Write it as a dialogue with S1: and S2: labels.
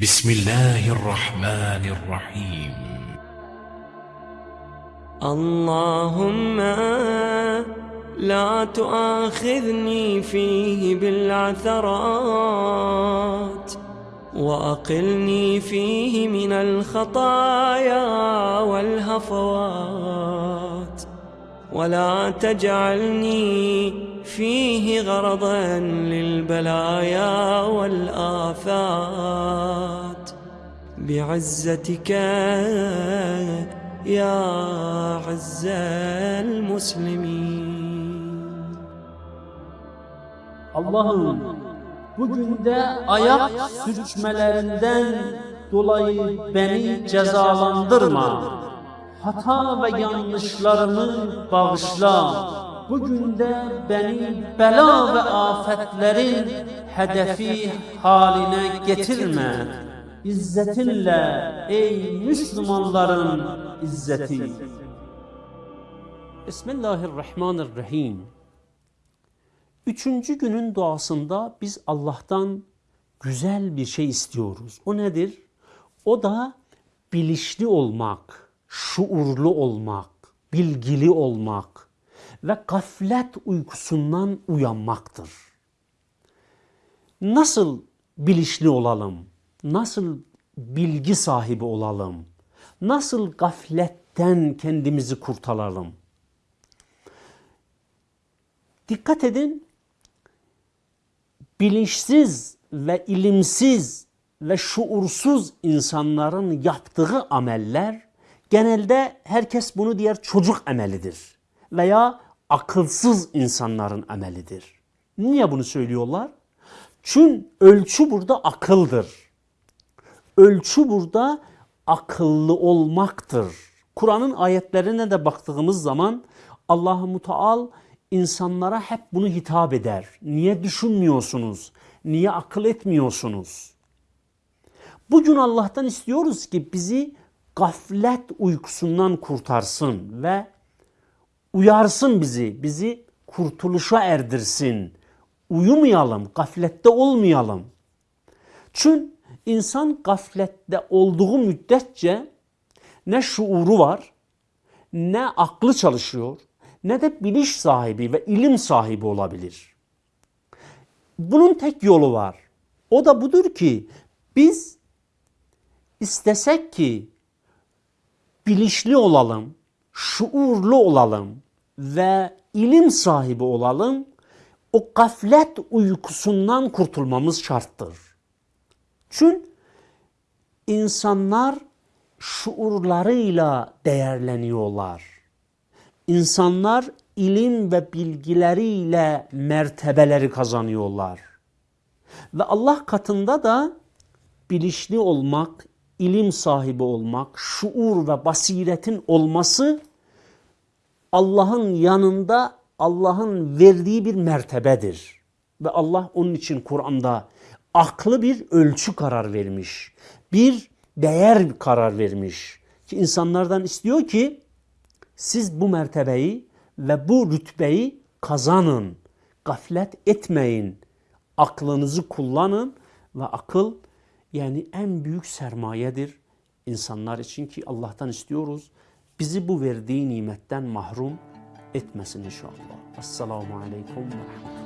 S1: بسم الله الرحمن الرحيم.
S2: اللهم لا تؤاخذني فيه بالعثرات وأقلني فيه من الخطايا والهفوات. ولا تجعلني فيه غرضا للبلايا والآفات بعزتك يا عز المسلمين
S3: Allah'ım bugün de ayak sürçmelerinden dolayı beni cezalandırma. Hata ve yanlışlarımı bağışla. Bugün de beni bela ve afetlerin hedefi haline getirme. İzzetinle ey Müslümanların izzeti. Bismillahirrahmanirrahim. Üçüncü günün duasında biz Allah'tan güzel bir şey istiyoruz. O nedir? O da bilinçli olmak, şuurlu olmak, bilgili olmak ve gaflet uykusundan uyanmaktır. Nasıl bilinçli olalım? Nasıl bilgi sahibi olalım? Nasıl gafletten kendimizi kurtaralım? Dikkat edin, bilinçsiz ve ilimsiz ve şuursuz insanların yaptığı ameller genelde herkes bunu diğer çocuk amelidir veya akılsız insanların amelidir. Niye bunu söylüyorlar? Çünkü ölçü burada akıldır. Ölçü burada akıllı olmaktır. Kur'an'ın ayetlerine de baktığımız zaman Allah-u Muteal insanlara hep bunu hitap eder. Niye düşünmüyorsunuz? Niye akıl etmiyorsunuz? Bugün Allah'tan istiyoruz ki bizi gaflet uykusundan kurtarsın ve uyarsın bizi, bizi kurtuluşa erdirsin. Uyumayalım, gaflette olmayalım. Çünkü insan gaflette olduğu müddetçe ne şuuru var, ne aklı çalışıyor, ne de bilinç sahibi ve ilim sahibi olabilir. Bunun tek yolu var. O da budur ki biz istesek ki bilinçli olalım, şuurlu olalım ve ilim sahibi olalım, o gaflet uykusundan kurtulmamız şarttır. Çünkü insanlar şuurlarıyla değerleniyorlar. İnsanlar ilim ve bilgileriyle mertebeleri kazanıyorlar. Ve Allah katında da bilinçli olmak, ilim sahibi olmak, şuur ve basiretin olması Allah'ın yanında Allah'ın verdiği bir mertebedir. Ve Allah onun için Kur'an'da aklı bir ölçü karar vermiş. Bir değer karar vermiş. Ki insanlardan istiyor ki siz bu mertebeyi ve bu rütbeyi kazanın. Gaflet etmeyin. Aklınızı kullanın ve akıl yani en büyük sermayedir insanlar için ki Allah'tan istiyoruz. Bizi bu verdiği nimetten mahrum etmesin inşallah. Esselamu Aleyküm ve Rahmetullah.